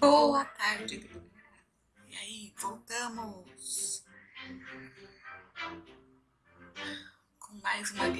Boa tarde, E aí, voltamos com mais uma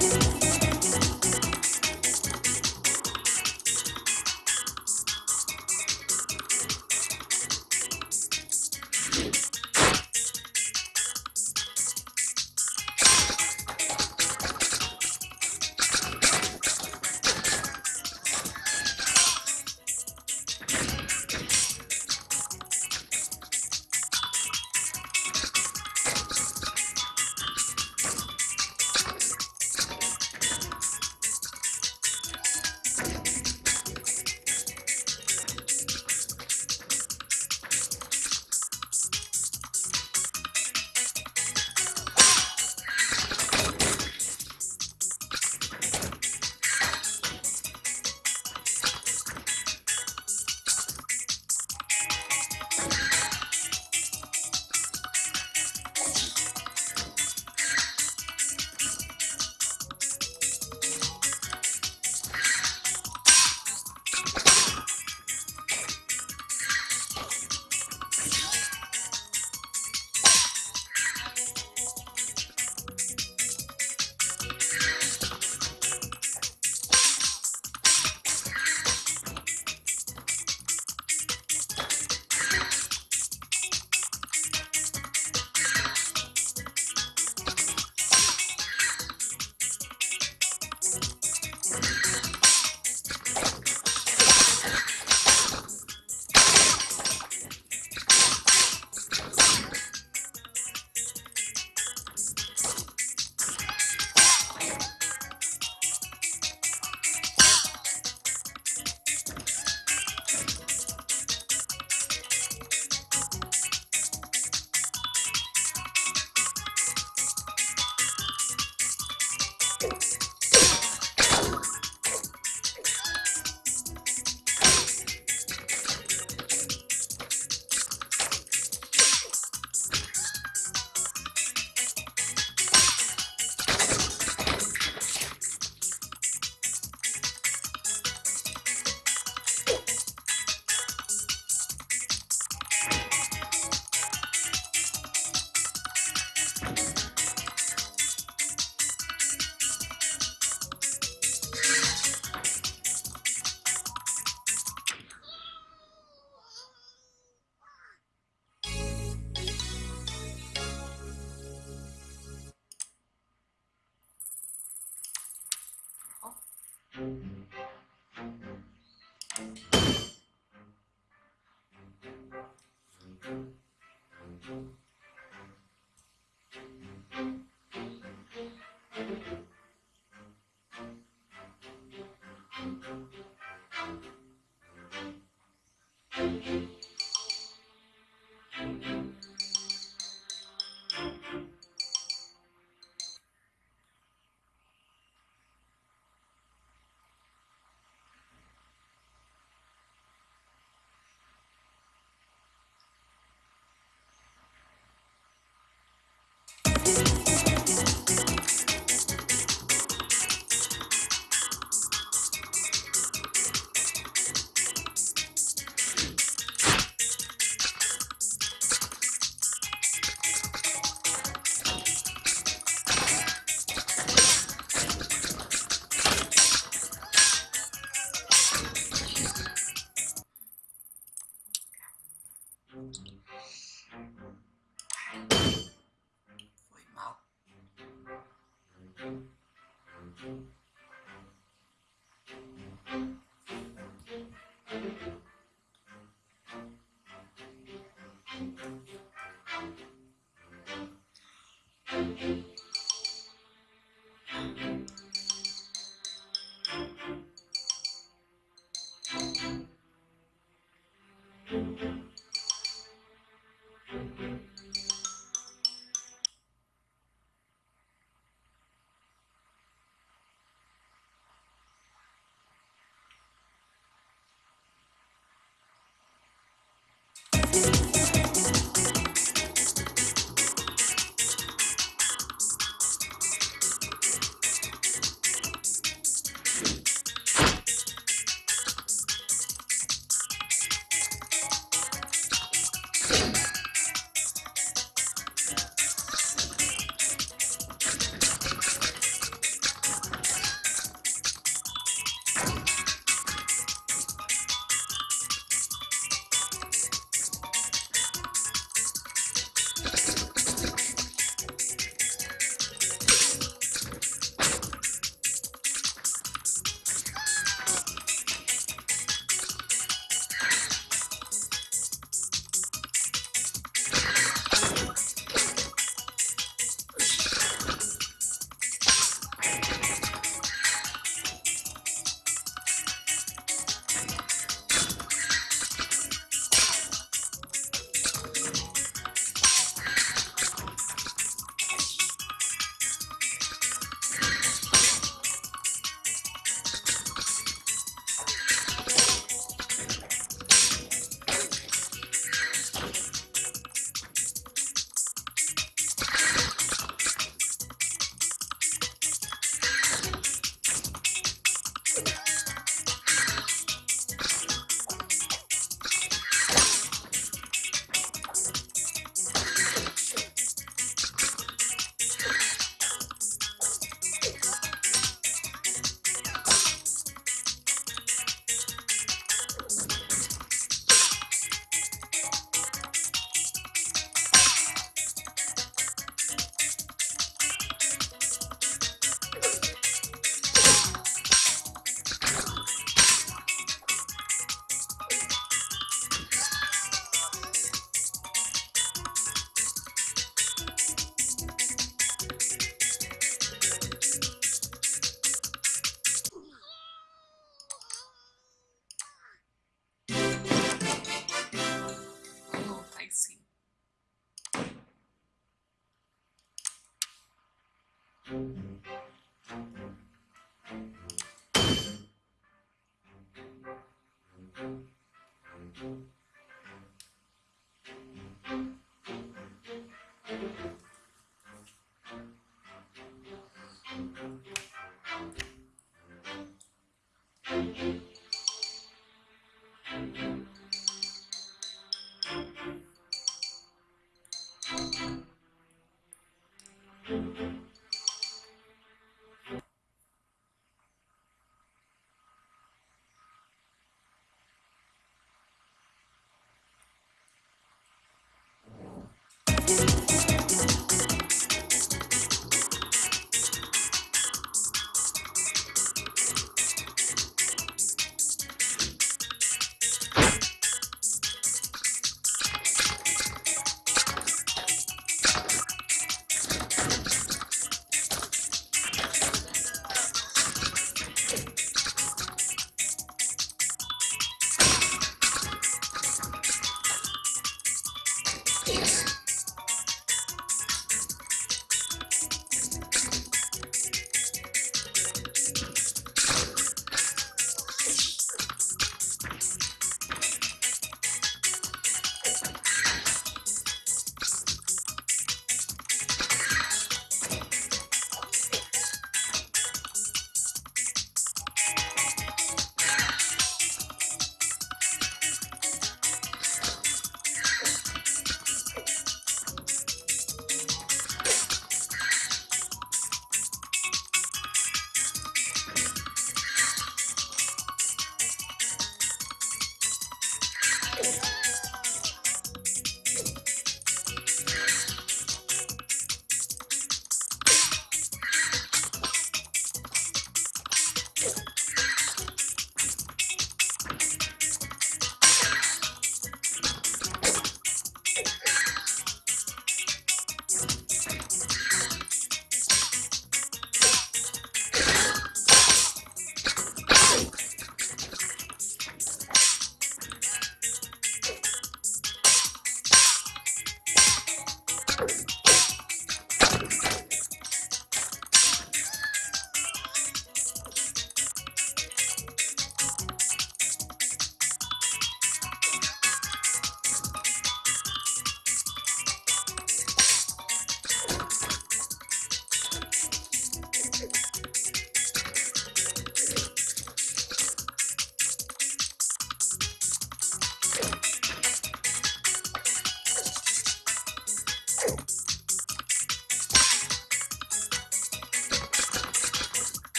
Yeah. Mm-hmm.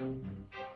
Música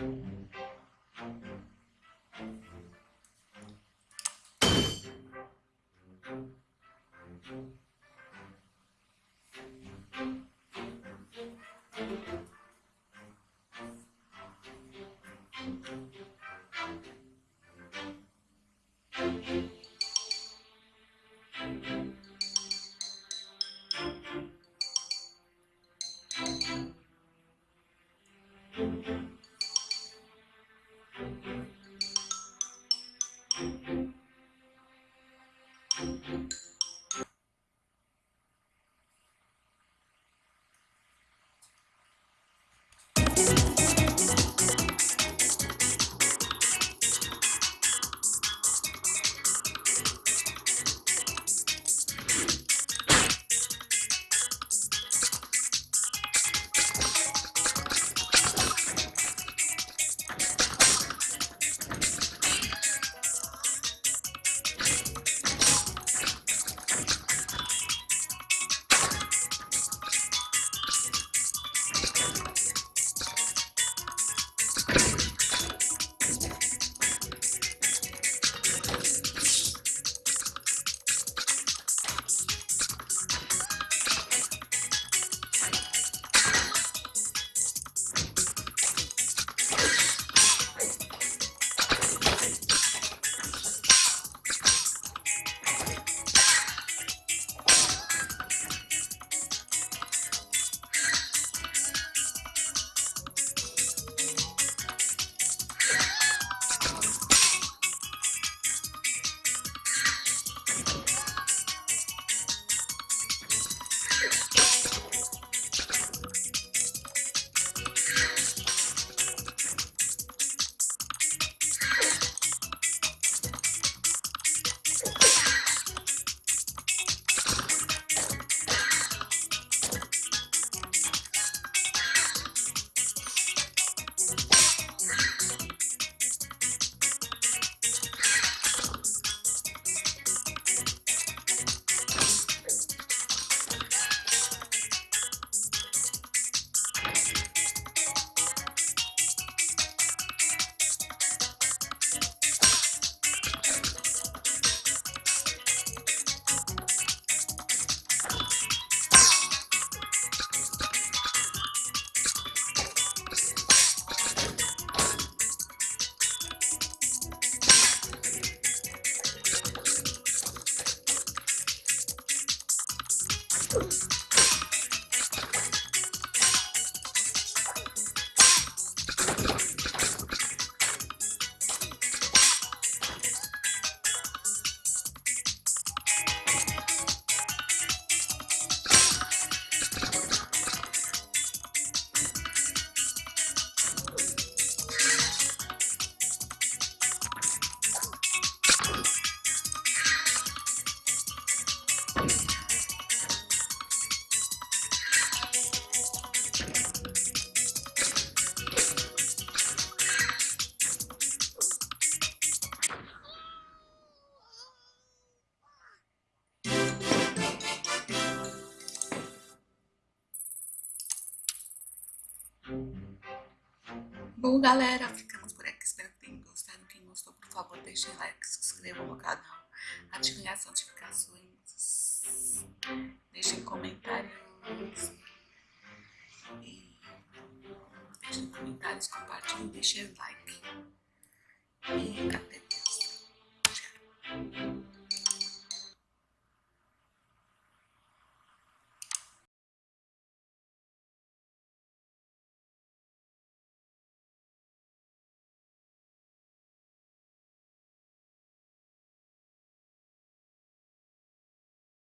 Mm-hmm. next. Bom, galera, ficamos por aqui. Espero que tenham gostado. Quem gostou, por favor, deixem like, se inscrevam no canal, ativem as notificações, deixem comentários e deixem comentários, compartilhem, deixem like. E